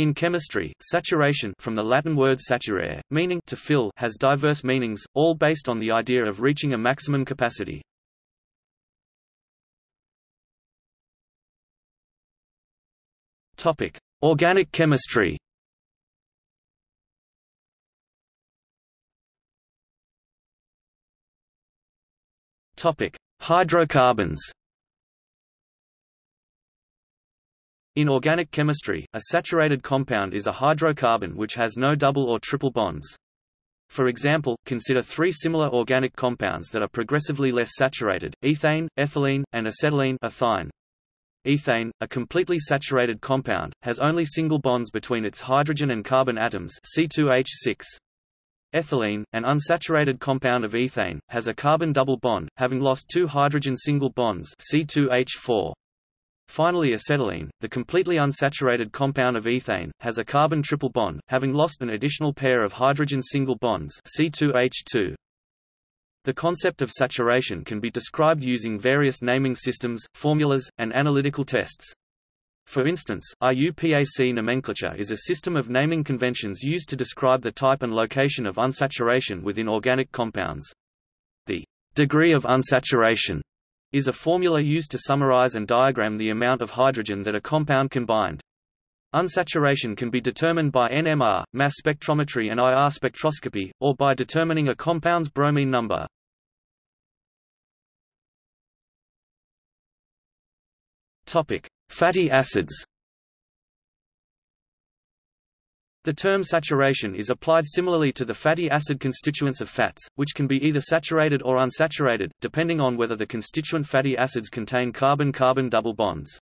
In chemistry, saturation from the Latin word saturare, meaning to fill has diverse meanings, all based on the idea of reaching a maximum capacity. Topic: Organic chemistry. Topic: Hydrocarbons. In organic chemistry, a saturated compound is a hydrocarbon which has no double or triple bonds. For example, consider three similar organic compounds that are progressively less saturated, ethane, ethylene, and acetylene ethyne. Ethane, a completely saturated compound, has only single bonds between its hydrogen and carbon atoms C2H6. Ethylene, an unsaturated compound of ethane, has a carbon double bond, having lost two hydrogen single bonds C2H4. Finally acetylene, the completely unsaturated compound of ethane, has a carbon triple bond, having lost an additional pair of hydrogen single bonds C2H2. The concept of saturation can be described using various naming systems, formulas, and analytical tests. For instance, IUPAC nomenclature is a system of naming conventions used to describe the type and location of unsaturation within organic compounds. The degree of unsaturation is a formula used to summarize and diagram the amount of hydrogen that a compound can bind. Unsaturation can be determined by NMR, mass spectrometry and IR spectroscopy, or by determining a compound's bromine number. Fatty acids The term saturation is applied similarly to the fatty acid constituents of fats, which can be either saturated or unsaturated, depending on whether the constituent fatty acids contain carbon-carbon double bonds.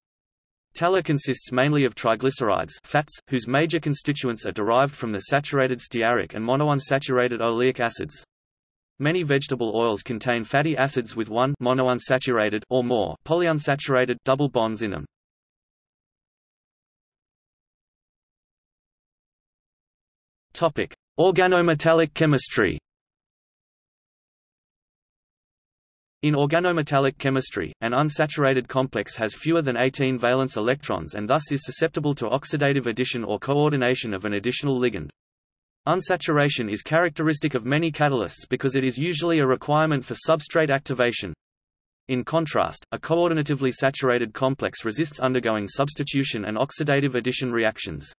Tallow consists mainly of triglycerides fats, whose major constituents are derived from the saturated stearic and monounsaturated oleic acids. Many vegetable oils contain fatty acids with one monounsaturated or more polyunsaturated double bonds in them. Topic: Organometallic chemistry. In organometallic chemistry, an unsaturated complex has fewer than 18 valence electrons and thus is susceptible to oxidative addition or coordination of an additional ligand. Unsaturation is characteristic of many catalysts because it is usually a requirement for substrate activation. In contrast, a coordinatively saturated complex resists undergoing substitution and oxidative addition reactions.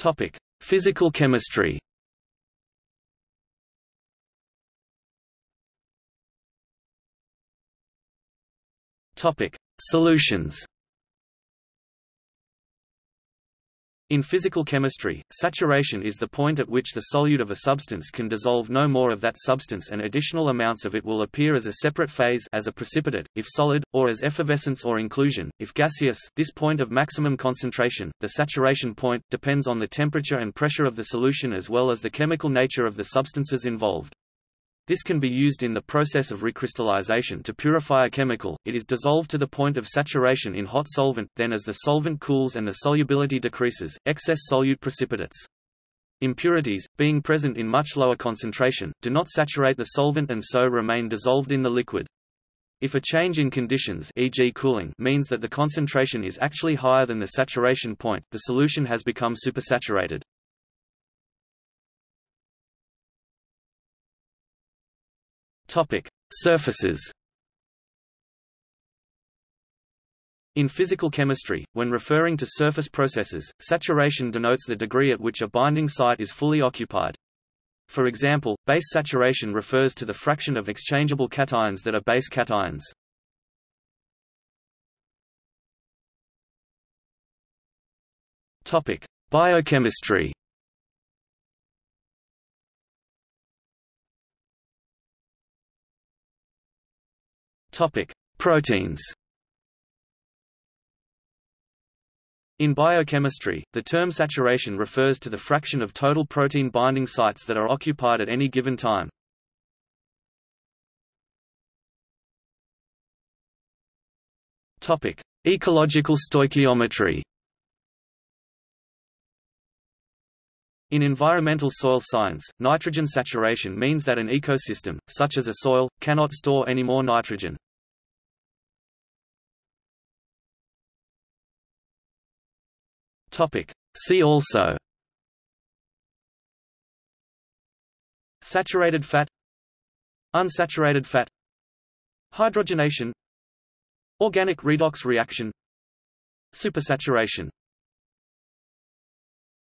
Topic: Physical chemistry. Topic: Solutions. In physical chemistry, saturation is the point at which the solute of a substance can dissolve no more of that substance and additional amounts of it will appear as a separate phase as a precipitate, if solid, or as effervescence or inclusion, if gaseous. This point of maximum concentration, the saturation point, depends on the temperature and pressure of the solution as well as the chemical nature of the substances involved. This can be used in the process of recrystallization to purify a chemical, it is dissolved to the point of saturation in hot solvent, then as the solvent cools and the solubility decreases, excess solute precipitates. Impurities, being present in much lower concentration, do not saturate the solvent and so remain dissolved in the liquid. If a change in conditions e.g. cooling means that the concentration is actually higher than the saturation point, the solution has become supersaturated. Topic: Surfaces. In physical chemistry, when referring to surface processes, saturation denotes the degree at which a binding site is fully occupied. For example, base saturation refers to the fraction of exchangeable cations that are base cations. Topic: Biochemistry. Topic: Proteins. In biochemistry, the term saturation refers to the fraction of total protein binding sites that are occupied at any given time. Topic: Ecological stoichiometry. In environmental soil science, nitrogen saturation means that an ecosystem, such as a soil, cannot store any more nitrogen. Topic. See also. Saturated fat. Unsaturated fat. Hydrogenation. Organic redox reaction. Supersaturation